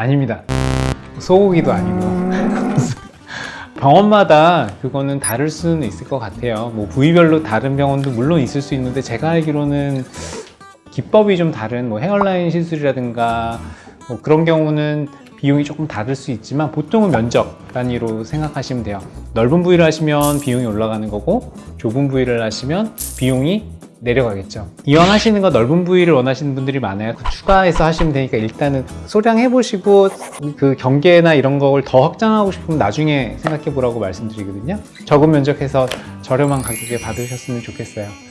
아닙니다. 소고기도 아니고. 병원마다 그거는 다를 수는 있을 것 같아요. 뭐 부위별로 다른 병원도 물론 있을 수 있는데 제가 알기로는 기법이 좀 다른 뭐 헤어라인 시술이라든가 뭐 그런 경우는 비용이 조금 다를 수 있지만 보통은 면적 단위로 생각하시면 돼요. 넓은 부위를 하시면 비용이 올라가는 거고 좁은 부위를 하시면 비용이 내려가겠죠. 이왕 하시는 거 넓은 부위를 원하시는 분들이 많아요. 그 추가해서 하시면 되니까 일단은 소량 해보시고 그 경계나 이런 걸 더 확장하고 싶으면 나중에 생각해 보라고 말씀드리거든요. 적은 면적해서 저렴한 가격에 받으셨으면 좋겠어요.